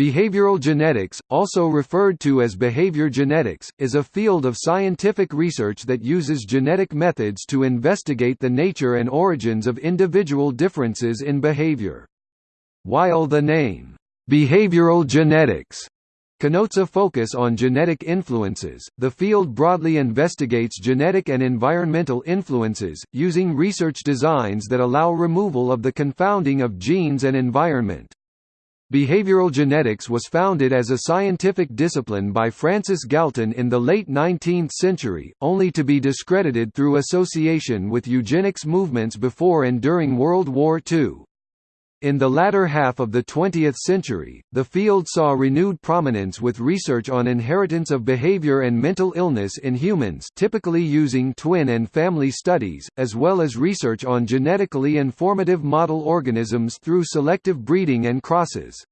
Behavioral genetics, also referred to as behavior genetics, is a field of scientific research that uses genetic methods to investigate the nature and origins of individual differences in behavior. While the name, behavioral genetics, connotes a focus on genetic influences, the field broadly investigates genetic and environmental influences, using research designs that allow removal of the confounding of genes and environment. Behavioral genetics was founded as a scientific discipline by Francis Galton in the late 19th century, only to be discredited through association with eugenics movements before and during World War II. In the latter half of the 20th century, the field saw renewed prominence with research on inheritance of behavior and mental illness in humans typically using twin and family studies, as well as research on genetically informative model organisms through selective breeding and crosses.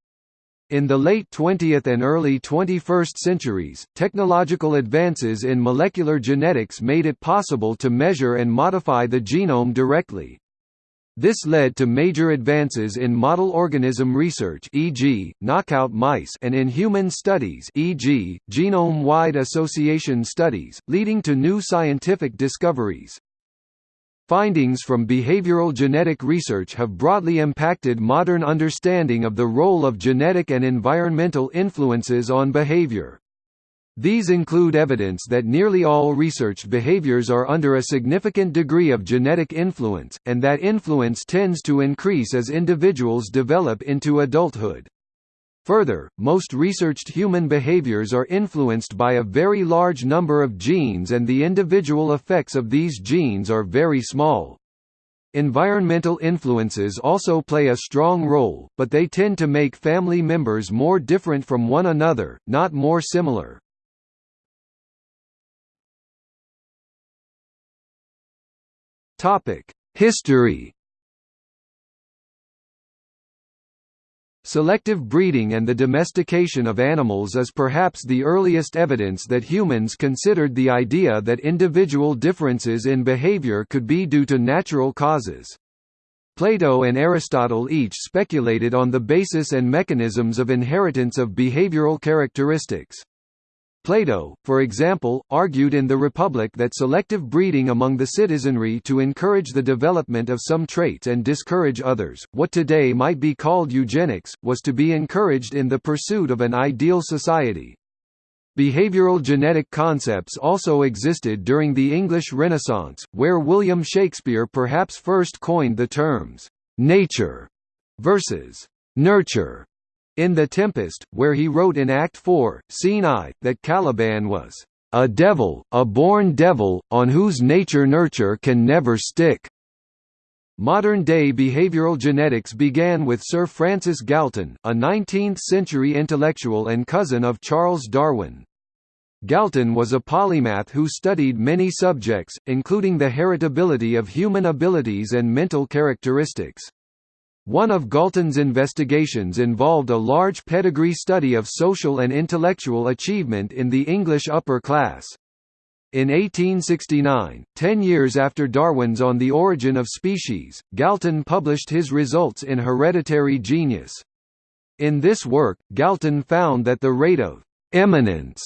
In the late 20th and early 21st centuries, technological advances in molecular genetics made it possible to measure and modify the genome directly, this led to major advances in model organism research e.g., knockout mice and in human studies e.g., genome-wide association studies, leading to new scientific discoveries. Findings from behavioral genetic research have broadly impacted modern understanding of the role of genetic and environmental influences on behavior. These include evidence that nearly all researched behaviors are under a significant degree of genetic influence, and that influence tends to increase as individuals develop into adulthood. Further, most researched human behaviors are influenced by a very large number of genes and the individual effects of these genes are very small. Environmental influences also play a strong role, but they tend to make family members more different from one another, not more similar. Topic: History. Selective breeding and the domestication of animals is perhaps the earliest evidence that humans considered the idea that individual differences in behavior could be due to natural causes. Plato and Aristotle each speculated on the basis and mechanisms of inheritance of behavioral characteristics. Plato, for example, argued in The Republic that selective breeding among the citizenry to encourage the development of some traits and discourage others, what today might be called eugenics, was to be encouraged in the pursuit of an ideal society. Behavioral genetic concepts also existed during the English Renaissance, where William Shakespeare perhaps first coined the terms, "'nature' versus "'nurture' In The Tempest, where he wrote in Act 4, Scene I, that Caliban was a devil, a born devil, on whose nature nurture can never stick. Modern-day behavioral genetics began with Sir Francis Galton, a 19th-century intellectual and cousin of Charles Darwin. Galton was a polymath who studied many subjects, including the heritability of human abilities and mental characteristics. One of Galton's investigations involved a large pedigree study of social and intellectual achievement in the English upper class. In 1869, ten years after Darwin's On the Origin of Species, Galton published his results in Hereditary Genius. In this work, Galton found that the rate of «eminence»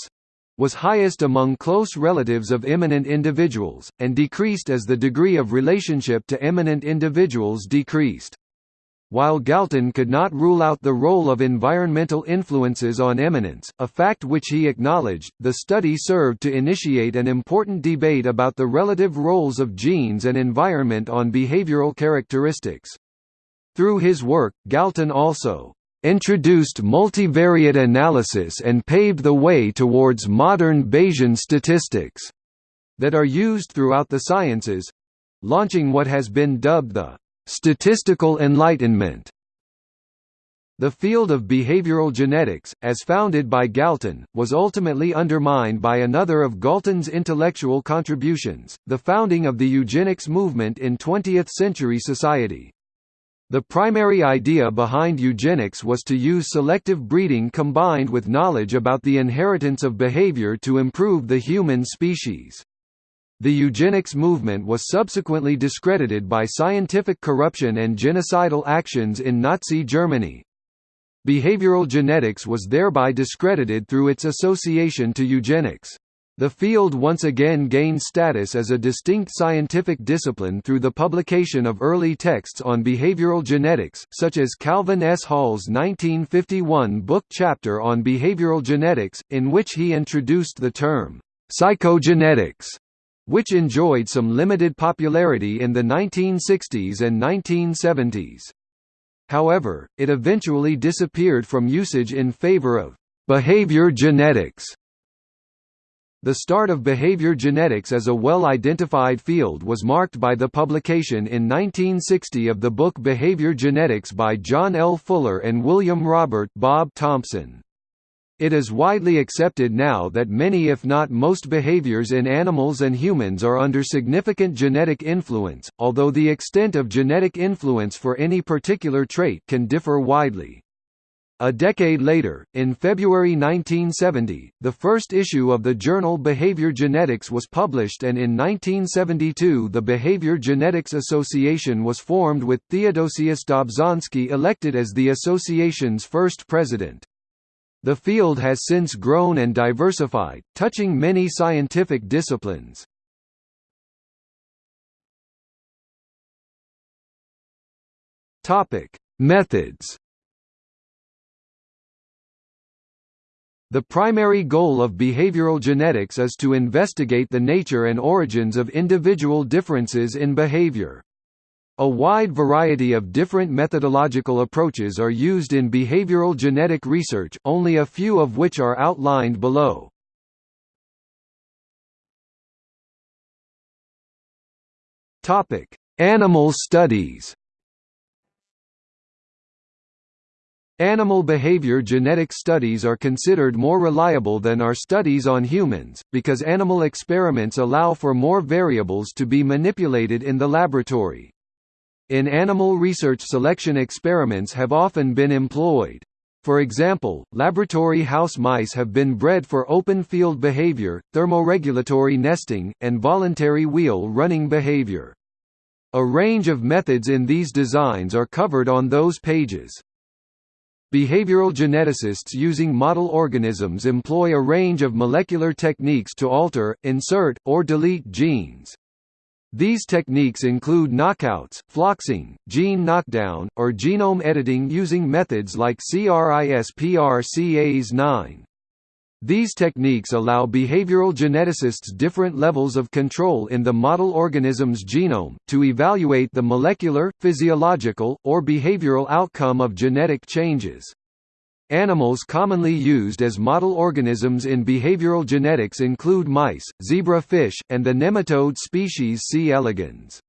was highest among close relatives of eminent individuals, and decreased as the degree of relationship to eminent individuals decreased. While Galton could not rule out the role of environmental influences on eminence, a fact which he acknowledged, the study served to initiate an important debate about the relative roles of genes and environment on behavioral characteristics. Through his work, Galton also introduced multivariate analysis and paved the way towards modern Bayesian statistics that are used throughout the sciences launching what has been dubbed the Statistical Enlightenment the field of behavioral genetics, as founded by Galton, was ultimately undermined by another of Galton's intellectual contributions, the founding of the eugenics movement in 20th-century society. The primary idea behind eugenics was to use selective breeding combined with knowledge about the inheritance of behavior to improve the human species. The eugenics movement was subsequently discredited by scientific corruption and genocidal actions in Nazi Germany. Behavioral genetics was thereby discredited through its association to eugenics. The field once again gained status as a distinct scientific discipline through the publication of early texts on behavioral genetics, such as Calvin S. Hall's 1951 book chapter on behavioral genetics, in which he introduced the term, psychogenetics, which enjoyed some limited popularity in the 1960s and 1970s. However, it eventually disappeared from usage in favor of behavior genetics the start of behavior genetics as a well-identified field was marked by the publication in 1960 of the book Behavior Genetics by John L. Fuller and William Robert Bob Thompson. It is widely accepted now that many if not most behaviors in animals and humans are under significant genetic influence, although the extent of genetic influence for any particular trait can differ widely. A decade later, in February 1970, the first issue of the journal Behavior Genetics was published and in 1972 the Behavior Genetics Association was formed with Theodosius Dobzhansky elected as the association's first president. The field has since grown and diversified, touching many scientific disciplines. Topic: Methods The primary goal of behavioral genetics is to investigate the nature and origins of individual differences in behavior. A wide variety of different methodological approaches are used in behavioral genetic research, only a few of which are outlined below. Topic: Animal studies Animal behavior genetic studies are considered more reliable than are studies on humans, because animal experiments allow for more variables to be manipulated in the laboratory. In animal research selection experiments have often been employed. For example, laboratory house mice have been bred for open field behavior, thermoregulatory nesting, and voluntary wheel running behavior. A range of methods in these designs are covered on those pages. Behavioral geneticists using model organisms employ a range of molecular techniques to alter, insert, or delete genes. These techniques include knockouts, floxing, gene knockdown, or genome editing using methods like CRISPR-Cas9. These techniques allow behavioral geneticists different levels of control in the model organism's genome, to evaluate the molecular, physiological, or behavioral outcome of genetic changes. Animals commonly used as model organisms in behavioral genetics include mice, zebra fish, and the nematode species C. elegans.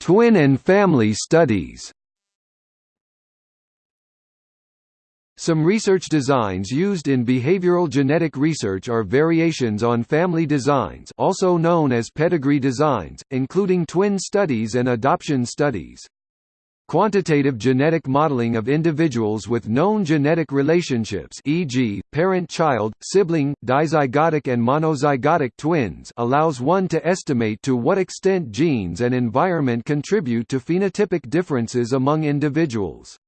Twin and family studies Some research designs used in behavioral genetic research are variations on family designs also known as pedigree designs, including twin studies and adoption studies. Quantitative genetic modeling of individuals with known genetic relationships e.g., parent-child, sibling, dizygotic and monozygotic twins allows one to estimate to what extent genes and environment contribute to phenotypic differences among individuals.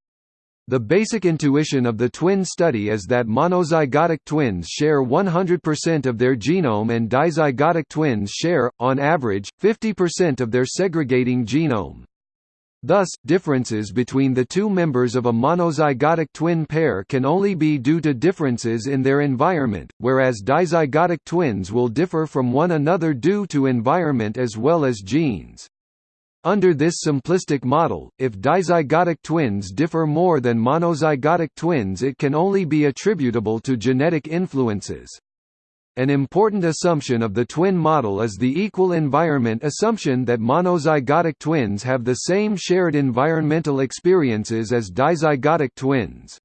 The basic intuition of the twin study is that monozygotic twins share 100% of their genome and dizygotic twins share, on average, 50% of their segregating genome. Thus, differences between the two members of a monozygotic twin pair can only be due to differences in their environment, whereas dizygotic twins will differ from one another due to environment as well as genes. Under this simplistic model, if dizygotic twins differ more than monozygotic twins it can only be attributable to genetic influences. An important assumption of the twin model is the equal environment assumption that monozygotic twins have the same shared environmental experiences as dizygotic twins.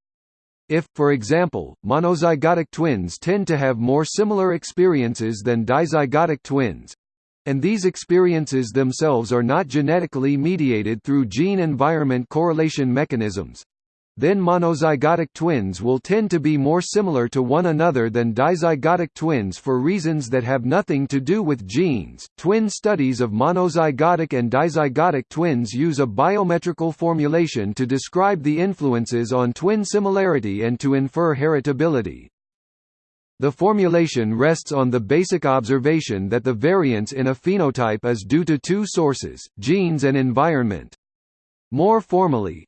If, for example, monozygotic twins tend to have more similar experiences than dizygotic twins, and these experiences themselves are not genetically mediated through gene-environment correlation mechanisms. then monozygotic twins will tend to be more similar to one another than dizygotic twins for reasons that have nothing to do with genes. Twin studies of monozygotic and dizygotic twins use a biometrical formulation to describe the influences on twin similarity and to infer heritability. The formulation rests on the basic observation that the variance in a phenotype is due to two sources, genes and environment. More formally,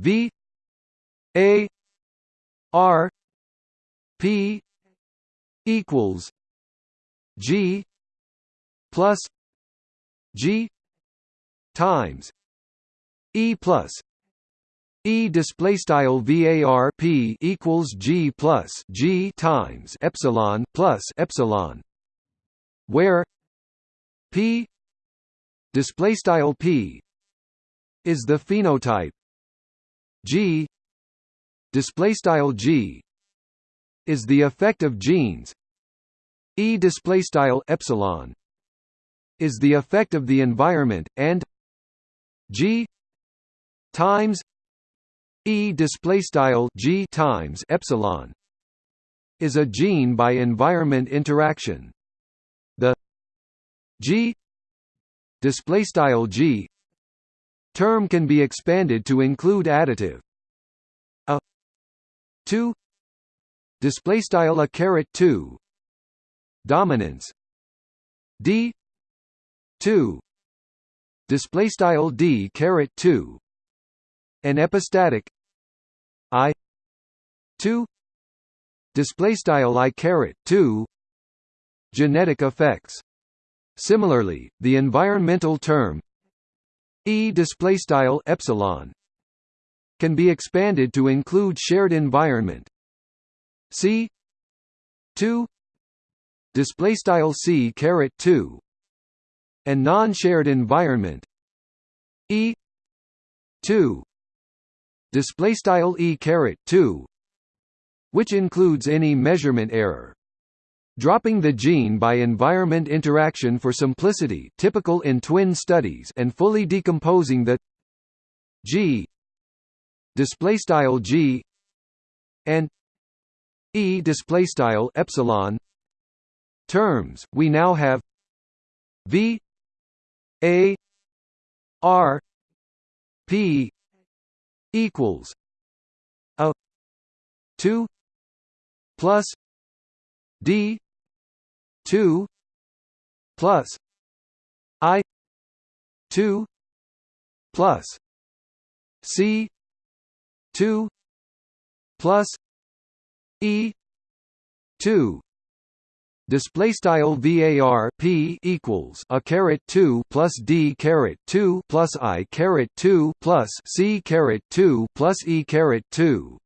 V A R P equals G plus G times E plus E display style VAR P equals G plus G times epsilon plus epsilon where P display style P is the phenotype. G display style G is the effect of genes. E display style epsilon is the effect of the environment and G times E display style G times epsilon is a gene by environment interaction. The G display style G term can be expanded to include additive. A 2 display style a caret 2 dominance. D 2 display style D caret 2 an epistatic I two display style I caret two genetic effects. Similarly, the environmental term E display style epsilon can be expanded to include shared environment. C two display style C caret two and non-shared environment E two display style e caret 2 which includes any measurement error. Dropping the gene by environment interaction for simplicity typical in twin studies and fully decomposing the g display style g and e display style epsilon terms we now have v a r p equals a 2 plus d 2 plus i 2 plus c 2 plus e 2 display style var p equals a caret 2 plus d caret 2 plus i caret 2 plus c caret 2 plus e caret 2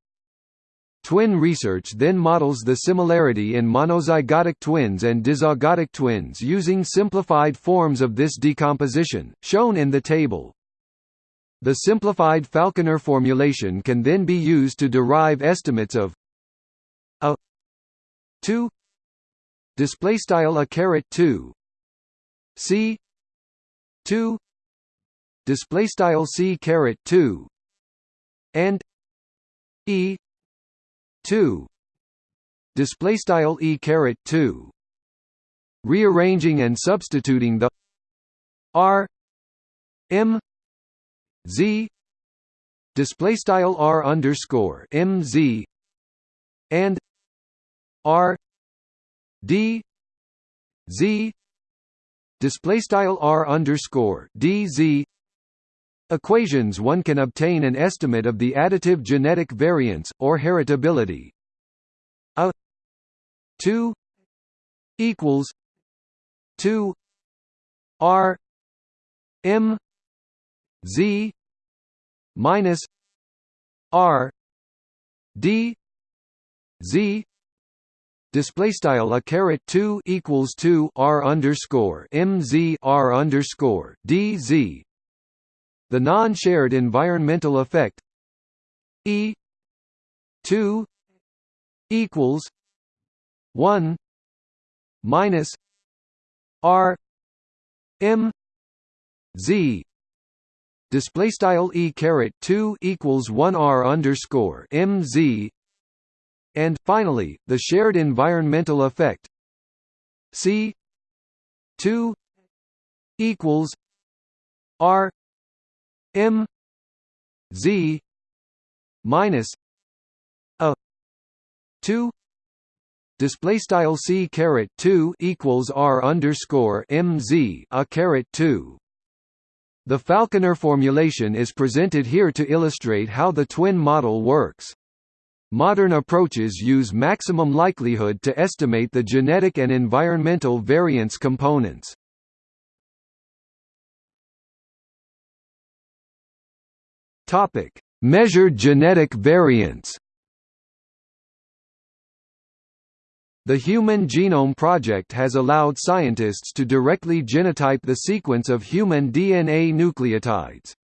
Twin research then models the similarity in monozygotic twins and dizygotic twins using simplified forms of this decomposition, shown in the table. The simplified Falconer formulation can then be used to derive estimates of a 2 display style a caret 2 c. 2 display style c caret 2 and e. 2 display style e caret 2 rearranging and substituting the r m z. Display style r underscore m z. And r d z display style r underscore d z. Equations one can obtain an estimate of the additive genetic variance or heritability. A 2 equals 2 r m z minus r d z display style a caret 2 equals 2 r underscore mz r underscore dz the non-shared environmental effect e 2 equals 1 minus r m z. Display style e caret 2 equals 1 r underscore mz and finally the shared environmental effect c 2 equals r m z minus a 2 display style c caret 2 equals r underscore mz a caret 2 the Falconer formulation is presented here to illustrate how the twin model works. Modern approaches use maximum likelihood to estimate the genetic and environmental variance components. Topic: Measured genetic variance. The Human Genome Project has allowed scientists to directly genotype the sequence of human DNA nucleotides.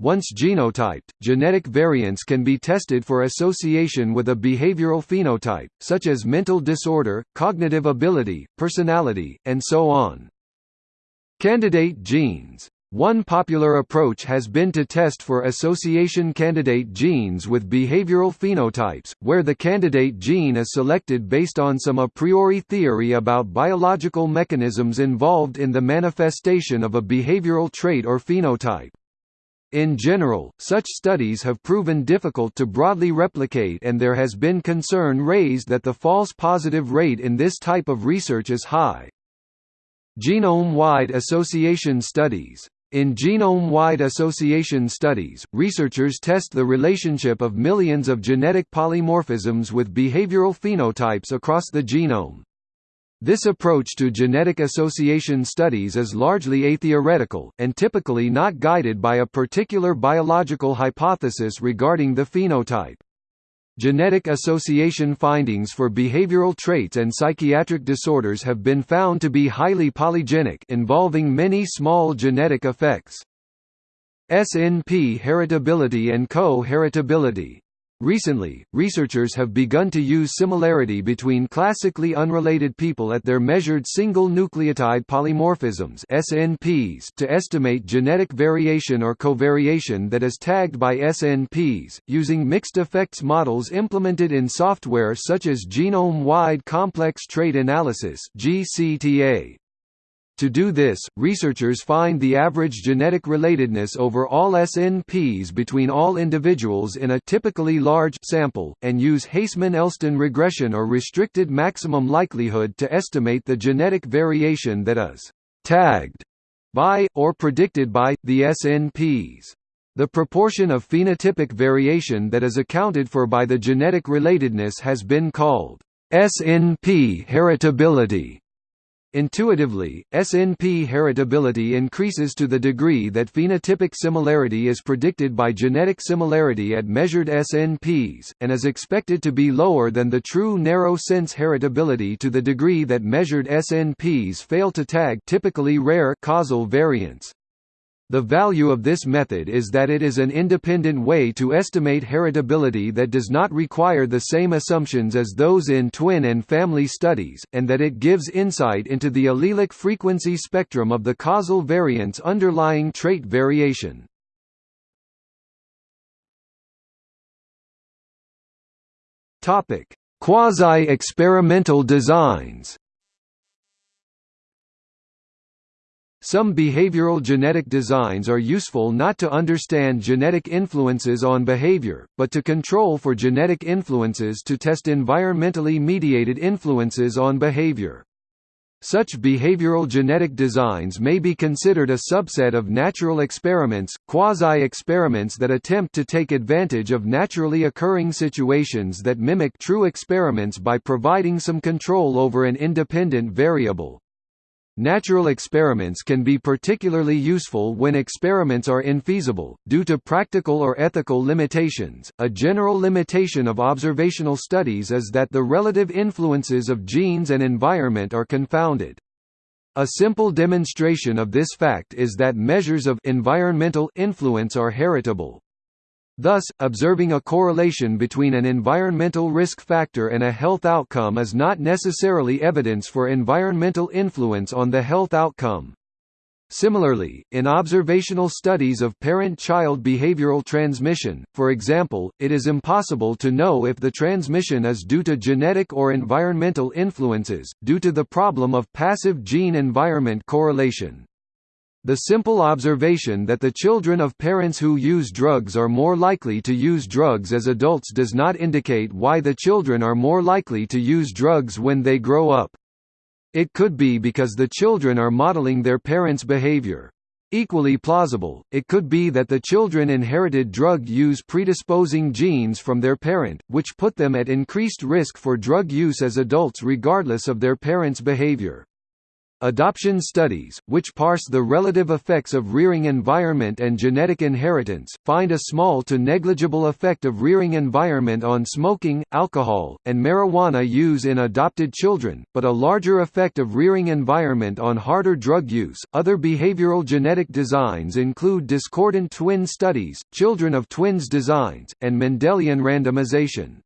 Once genotyped, genetic variants can be tested for association with a behavioral phenotype, such as mental disorder, cognitive ability, personality, and so on. Candidate genes one popular approach has been to test for association candidate genes with behavioral phenotypes, where the candidate gene is selected based on some a priori theory about biological mechanisms involved in the manifestation of a behavioral trait or phenotype. In general, such studies have proven difficult to broadly replicate and there has been concern raised that the false positive rate in this type of research is high. Genome-wide association studies in genome-wide association studies, researchers test the relationship of millions of genetic polymorphisms with behavioral phenotypes across the genome. This approach to genetic association studies is largely atheoretical, and typically not guided by a particular biological hypothesis regarding the phenotype. Genetic association findings for behavioral traits and psychiatric disorders have been found to be highly polygenic involving many small genetic effects. SNP heritability and co-heritability Recently, researchers have begun to use similarity between classically unrelated people at their measured single nucleotide polymorphisms SNPs to estimate genetic variation or covariation that is tagged by SNPs, using mixed effects models implemented in software such as genome-wide complex trait analysis GCTA. To do this, researchers find the average genetic relatedness over all SNPs between all individuals in a typically large sample, and use Haseman–Elston regression or restricted maximum likelihood to estimate the genetic variation that is «tagged» by, or predicted by, the SNPs. The proportion of phenotypic variation that is accounted for by the genetic relatedness has been called SNP heritability. Intuitively, SNP heritability increases to the degree that phenotypic similarity is predicted by genetic similarity at measured SNPs, and is expected to be lower than the true narrow-sense heritability to the degree that measured SNPs fail to tag typically rare causal variants. The value of this method is that it is an independent way to estimate heritability that does not require the same assumptions as those in twin and family studies, and that it gives insight into the allelic frequency spectrum of the causal variants underlying trait variation. Quasi-experimental designs Some behavioral genetic designs are useful not to understand genetic influences on behavior, but to control for genetic influences to test environmentally mediated influences on behavior. Such behavioral genetic designs may be considered a subset of natural experiments, quasi-experiments that attempt to take advantage of naturally occurring situations that mimic true experiments by providing some control over an independent variable. Natural experiments can be particularly useful when experiments are infeasible, due to practical or ethical limitations. A general limitation of observational studies is that the relative influences of genes and environment are confounded. A simple demonstration of this fact is that measures of environmental influence are heritable. Thus, observing a correlation between an environmental risk factor and a health outcome is not necessarily evidence for environmental influence on the health outcome. Similarly, in observational studies of parent-child behavioral transmission, for example, it is impossible to know if the transmission is due to genetic or environmental influences, due to the problem of passive gene-environment correlation. The simple observation that the children of parents who use drugs are more likely to use drugs as adults does not indicate why the children are more likely to use drugs when they grow up. It could be because the children are modeling their parents' behavior. Equally plausible, it could be that the children inherited drug use predisposing genes from their parent, which put them at increased risk for drug use as adults regardless of their parents' behavior. Adoption studies, which parse the relative effects of rearing environment and genetic inheritance, find a small to negligible effect of rearing environment on smoking, alcohol, and marijuana use in adopted children, but a larger effect of rearing environment on harder drug use. Other behavioral genetic designs include discordant twin studies, children of twins designs, and Mendelian randomization.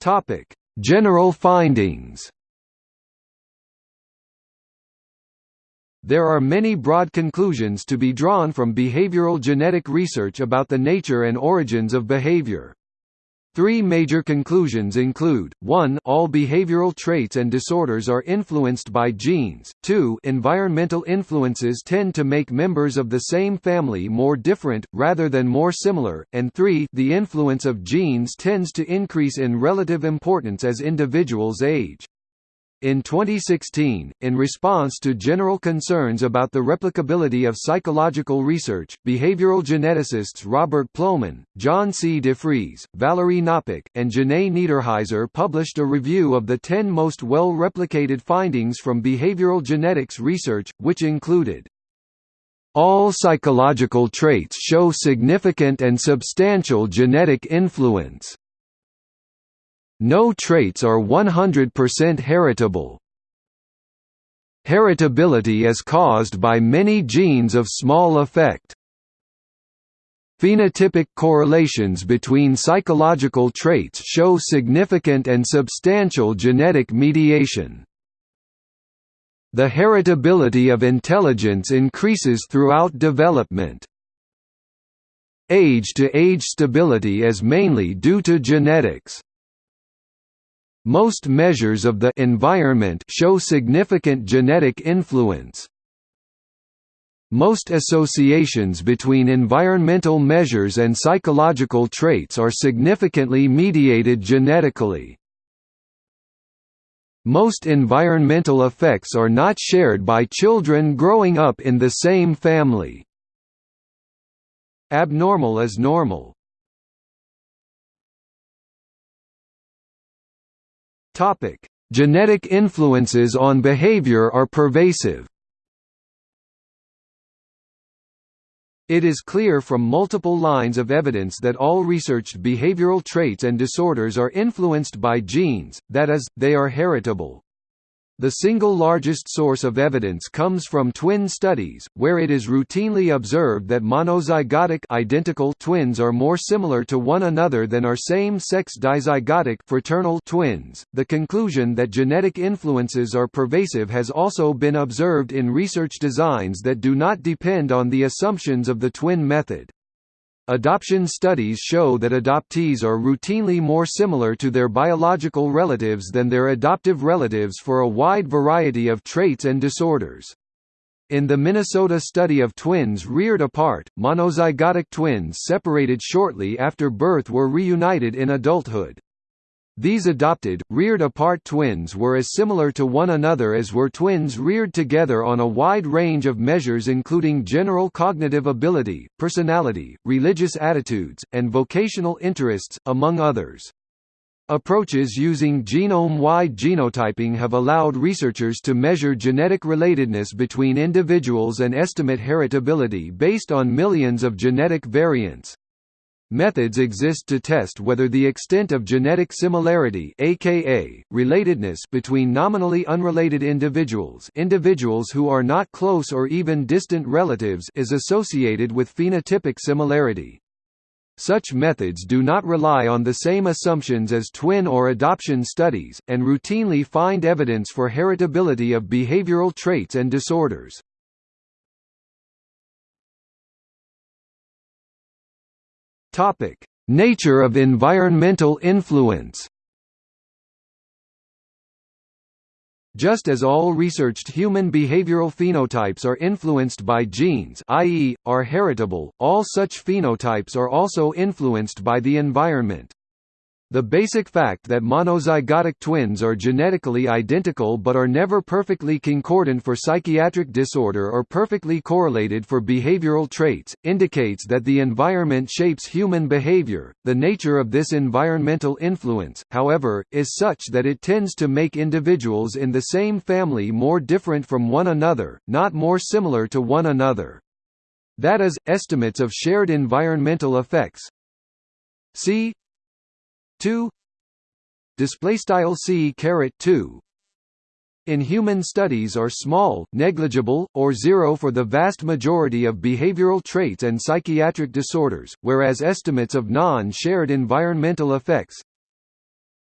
Topic: General findings. There are many broad conclusions to be drawn from behavioral genetic research about the nature and origins of behavior. Three major conclusions include, 1 all behavioral traits and disorders are influenced by genes, 2 environmental influences tend to make members of the same family more different, rather than more similar, and 3 the influence of genes tends to increase in relative importance as individuals age. In 2016, in response to general concerns about the replicability of psychological research, behavioral geneticists Robert Plomin, John C. DeFries, Valerie Knopik, and Jenae Neiderhiser published a review of the 10 most well-replicated findings from behavioral genetics research, which included all psychological traits show significant and substantial genetic influence. No traits are 100% heritable. Heritability is caused by many genes of small effect. Phenotypic correlations between psychological traits show significant and substantial genetic mediation. The heritability of intelligence increases throughout development. Age-to-age -age stability is mainly due to genetics. Most measures of the environment show significant genetic influence. Most associations between environmental measures and psychological traits are significantly mediated genetically. Most environmental effects are not shared by children growing up in the same family. Abnormal is normal. Topic: Genetic influences on behavior are pervasive. It is clear from multiple lines of evidence that all researched behavioral traits and disorders are influenced by genes, that is, they are heritable. The single largest source of evidence comes from twin studies, where it is routinely observed that monozygotic identical twins are more similar to one another than are same-sex dizygotic fraternal twins. The conclusion that genetic influences are pervasive has also been observed in research designs that do not depend on the assumptions of the twin method. Adoption studies show that adoptees are routinely more similar to their biological relatives than their adoptive relatives for a wide variety of traits and disorders. In the Minnesota study of twins reared apart, monozygotic twins separated shortly after birth were reunited in adulthood. These adopted, reared apart twins were as similar to one another as were twins reared together on a wide range of measures including general cognitive ability, personality, religious attitudes, and vocational interests, among others. Approaches using genome-wide genotyping have allowed researchers to measure genetic relatedness between individuals and estimate heritability based on millions of genetic variants. Methods exist to test whether the extent of genetic similarity aka, relatedness between nominally unrelated individuals individuals who are not close or even distant relatives is associated with phenotypic similarity. Such methods do not rely on the same assumptions as twin or adoption studies, and routinely find evidence for heritability of behavioral traits and disorders. Nature of environmental influence Just as all researched human behavioral phenotypes are influenced by genes i.e., are heritable, all such phenotypes are also influenced by the environment. The basic fact that monozygotic twins are genetically identical but are never perfectly concordant for psychiatric disorder or perfectly correlated for behavioral traits, indicates that the environment shapes human behavior. The nature of this environmental influence, however, is such that it tends to make individuals in the same family more different from one another, not more similar to one another. That is, estimates of shared environmental effects. C 2 display style c caret 2 in human studies are small, negligible, or zero for the vast majority of behavioral traits and psychiatric disorders, whereas estimates of non-shared environmental effects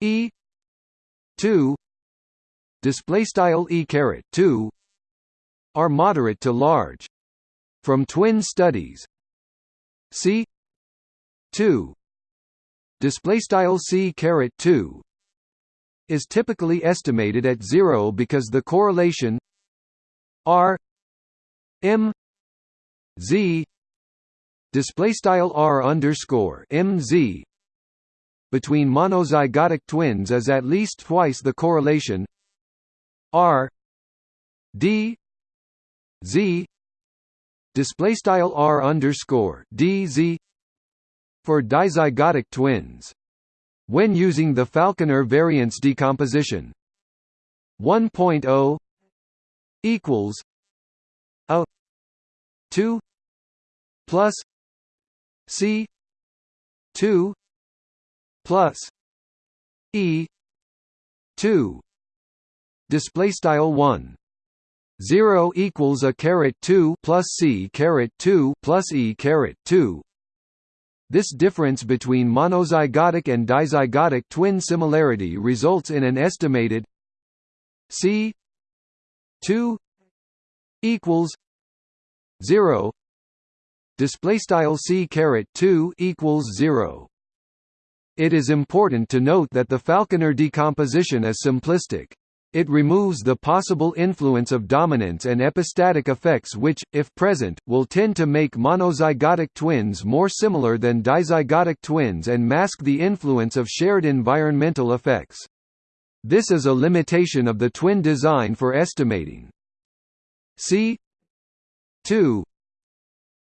e 2 display style e caret 2 are moderate to large. From twin studies, c 2 display style c caret 2 is typically estimated at 0 because the correlation r m z display style r underscore m z between monozygotic twins is at least twice the correlation r d z display style r underscore d z for dizygotic twins. When using the Falconer variance decomposition 1.0 equals a 2 plus c 2 plus e 2 display style 1 0 equals a caret 2 plus c caret 2 plus e caret 2 this difference between monozygotic and dizygotic twin similarity results in an estimated c 2 equals 0 display style c caret 2 equals 0 it is important to note that the falconer decomposition is simplistic it removes the possible influence of dominance and epistatic effects which, if present, will tend to make monozygotic twins more similar than dizygotic twins and mask the influence of shared environmental effects. This is a limitation of the twin design for estimating. C 2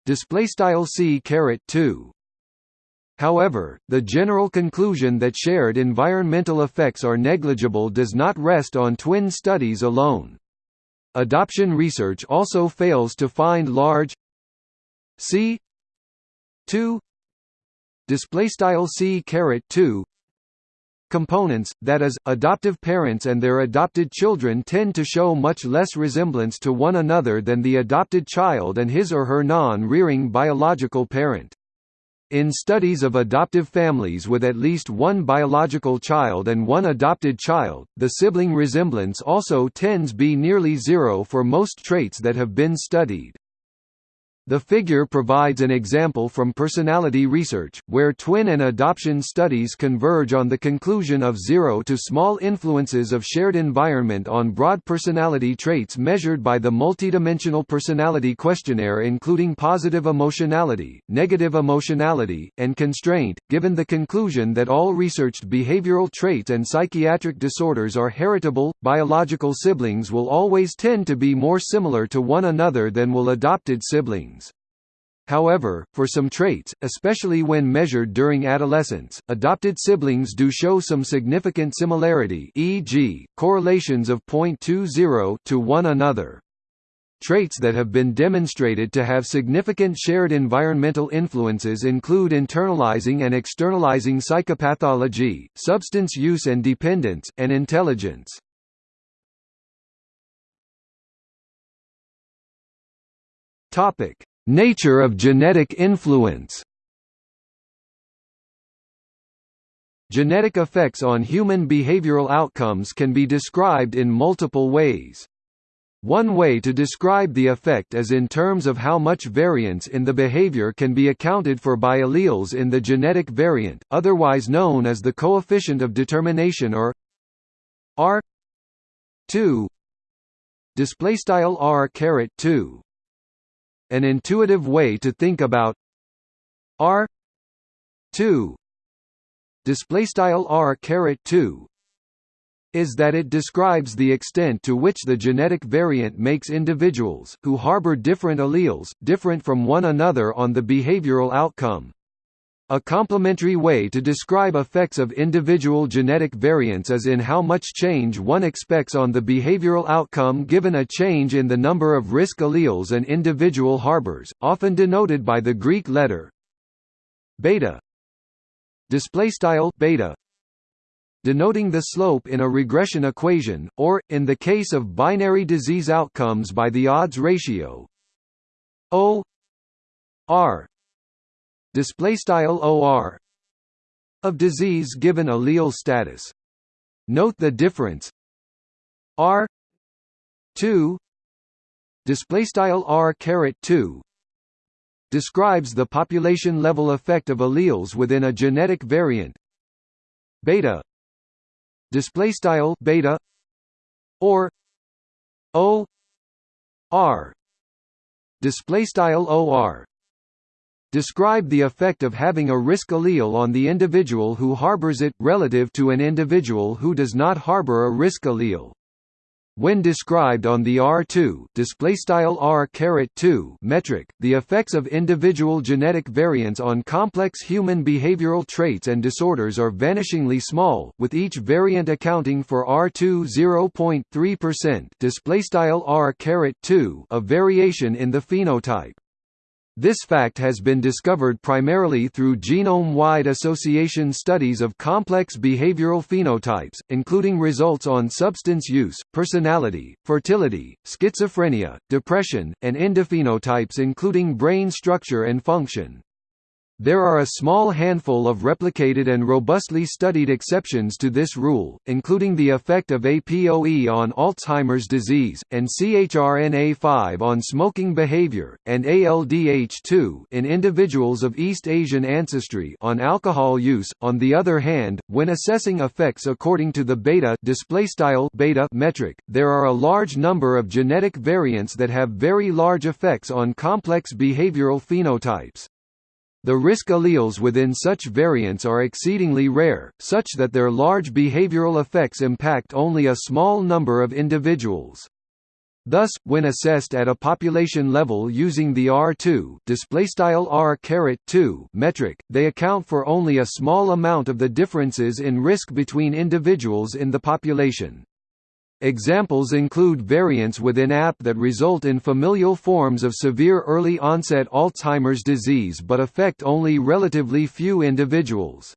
display style C caret 2 However, the general conclusion that shared environmental effects are negligible does not rest on twin studies alone. Adoption research also fails to find large C 2 display style C caret 2 components, that is, adoptive parents and their adopted children tend to show much less resemblance to one another than the adopted child and his or her non-rearing biological parent. In studies of adoptive families with at least one biological child and one adopted child, the sibling resemblance also tends to be nearly zero for most traits that have been studied. The figure provides an example from personality research, where twin and adoption studies converge on the conclusion of zero to small influences of shared environment on broad personality traits measured by the multidimensional personality questionnaire including positive emotionality, negative emotionality, and constraint, given the conclusion that all researched behavioral traits and psychiatric disorders are heritable, biological siblings will always tend to be more similar to one another than will adopted siblings. However, for some traits, especially when measured during adolescence, adopted siblings do show some significant similarity e.g., correlations of 0.20 to one another. Traits that have been demonstrated to have significant shared environmental influences include internalizing and externalizing psychopathology, substance use and dependence, and intelligence. Topic: Nature of genetic influence Genetic effects on human behavioral outcomes can be described in multiple ways. One way to describe the effect is in terms of how much variance in the behavior can be accounted for by alleles in the genetic variant, otherwise known as the coefficient of determination or R 2 display style R caret 2 an intuitive way to think about R 2 display style R caret 2 is that it describes the extent to which the genetic variant makes individuals, who harbor different alleles, different from one another on the behavioral outcome. A complementary way to describe effects of individual genetic variants is in how much change one expects on the behavioral outcome given a change in the number of risk alleles an individual harbors, often denoted by the Greek letter beta display style beta denoting the slope in a regression equation, or, in the case of binary disease outcomes by the odds ratio O R OR of disease given allele status. Note the difference. R 2 display style R caret 2 describes the population level effect of alleles within a genetic variant. Beta display style beta or o r display style or describe the effect of having a risk allele on the individual who harbors it relative to an individual who does not harbor a risk allele when described on the R2 R metric, the effects of individual genetic variants on complex human behavioral traits and disorders are vanishingly small, with each variant accounting for R2 0.3% R of variation in the phenotype. This fact has been discovered primarily through genome-wide association studies of complex behavioral phenotypes, including results on substance use, personality, fertility, schizophrenia, depression, and endophenotypes including brain structure and function. There are a small handful of replicated and robustly studied exceptions to this rule, including the effect of APOE on Alzheimer's disease, and CHRNA5 on smoking behavior, and ALDH2 in individuals of East Asian ancestry on alcohol use. On the other hand, when assessing effects according to the beta beta metric, there are a large number of genetic variants that have very large effects on complex behavioral phenotypes. The risk alleles within such variants are exceedingly rare, such that their large behavioral effects impact only a small number of individuals. Thus, when assessed at a population level using the R2 R metric, they account for only a small amount of the differences in risk between individuals in the population. Examples include variants within APP that result in familial forms of severe early-onset Alzheimer's disease but affect only relatively few individuals.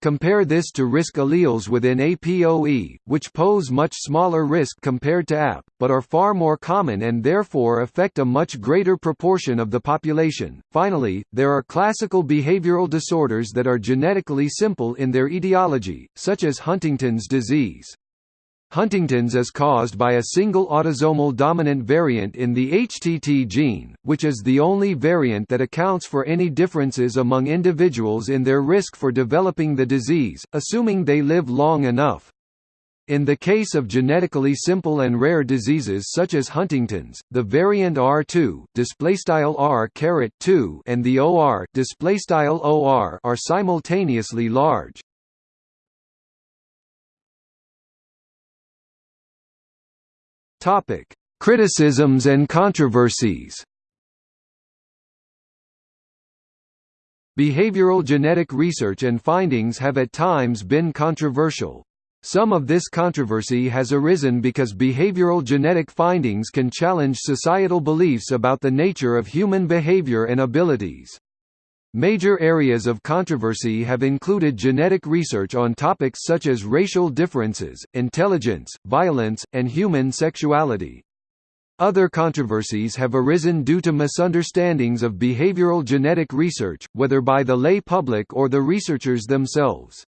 Compare this to risk alleles within APOE, which pose much smaller risk compared to APP, but are far more common and therefore affect a much greater proportion of the population. Finally, there are classical behavioral disorders that are genetically simple in their etiology, such as Huntington's disease. Huntington's is caused by a single autosomal dominant variant in the HTT gene, which is the only variant that accounts for any differences among individuals in their risk for developing the disease, assuming they live long enough. In the case of genetically simple and rare diseases such as Huntington's, the variant R2 R and the OR OR are simultaneously large. Topic: Criticisms and controversies. Behavioral genetic research and findings have at times been controversial. Some of this controversy has arisen because behavioral genetic findings can challenge societal beliefs about the nature of human behavior and abilities. Major areas of controversy have included genetic research on topics such as racial differences, intelligence, violence, and human sexuality. Other controversies have arisen due to misunderstandings of behavioral genetic research, whether by the lay public or the researchers themselves.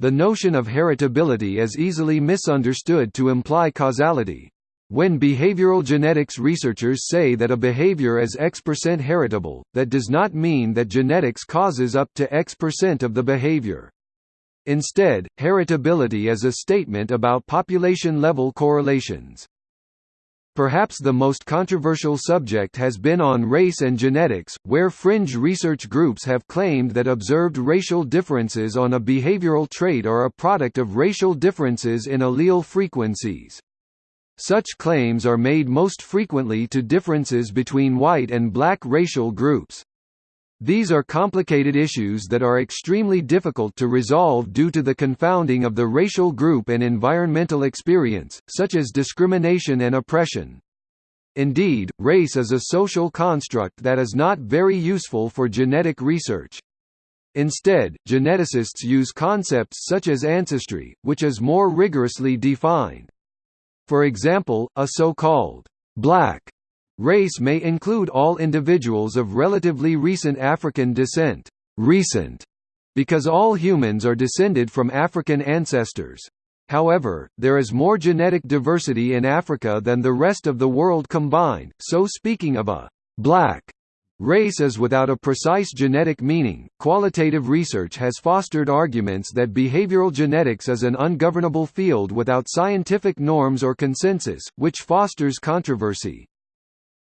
The notion of heritability is easily misunderstood to imply causality. When behavioral genetics researchers say that a behavior is X percent heritable, that does not mean that genetics causes up to X percent of the behavior. Instead, heritability is a statement about population-level correlations. Perhaps the most controversial subject has been on race and genetics, where fringe research groups have claimed that observed racial differences on a behavioral trait are a product of racial differences in allele frequencies. Such claims are made most frequently to differences between white and black racial groups. These are complicated issues that are extremely difficult to resolve due to the confounding of the racial group and environmental experience, such as discrimination and oppression. Indeed, race is a social construct that is not very useful for genetic research. Instead, geneticists use concepts such as ancestry, which is more rigorously defined. For example, a so-called black Race may include all individuals of relatively recent African descent recent, because all humans are descended from African ancestors. However, there is more genetic diversity in Africa than the rest of the world combined, so speaking of a «black» race is without a precise genetic meaning. Qualitative research has fostered arguments that behavioral genetics is an ungovernable field without scientific norms or consensus, which fosters controversy.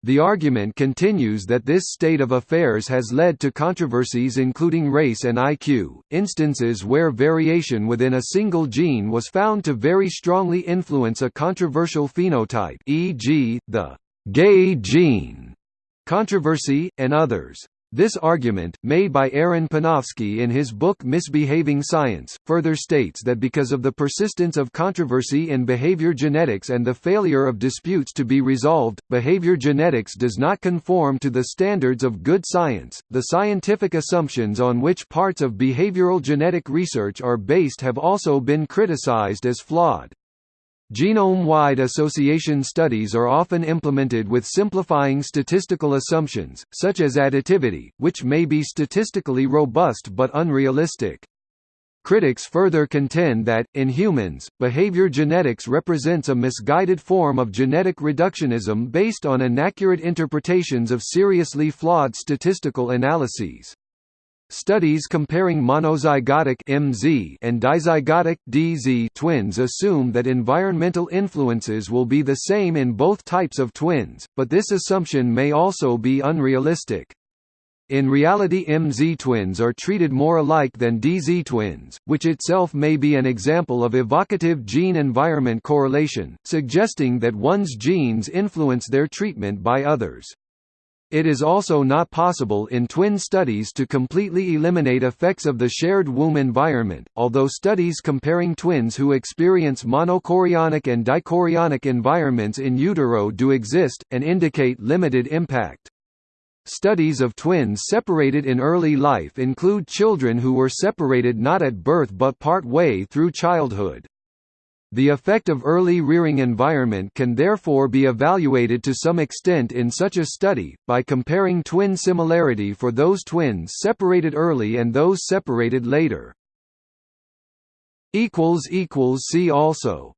The argument continues that this state of affairs has led to controversies including race and IQ, instances where variation within a single gene was found to very strongly influence a controversial phenotype e.g., the «gay gene» controversy, and others. This argument, made by Aaron Panofsky in his book Misbehaving Science, further states that because of the persistence of controversy in behavior genetics and the failure of disputes to be resolved, behavior genetics does not conform to the standards of good science. The scientific assumptions on which parts of behavioral genetic research are based have also been criticized as flawed. Genome-wide association studies are often implemented with simplifying statistical assumptions, such as additivity, which may be statistically robust but unrealistic. Critics further contend that, in humans, behavior genetics represents a misguided form of genetic reductionism based on inaccurate interpretations of seriously flawed statistical analyses. Studies comparing monozygotic MZ and dizygotic DZ twins assume that environmental influences will be the same in both types of twins, but this assumption may also be unrealistic. In reality MZ twins are treated more alike than DZ twins, which itself may be an example of evocative gene-environment correlation, suggesting that one's genes influence their treatment by others. It is also not possible in twin studies to completely eliminate effects of the shared womb environment, although studies comparing twins who experience monochorionic and dichorionic environments in utero do exist, and indicate limited impact. Studies of twins separated in early life include children who were separated not at birth but part way through childhood. The effect of early rearing environment can therefore be evaluated to some extent in such a study, by comparing twin similarity for those twins separated early and those separated later. See also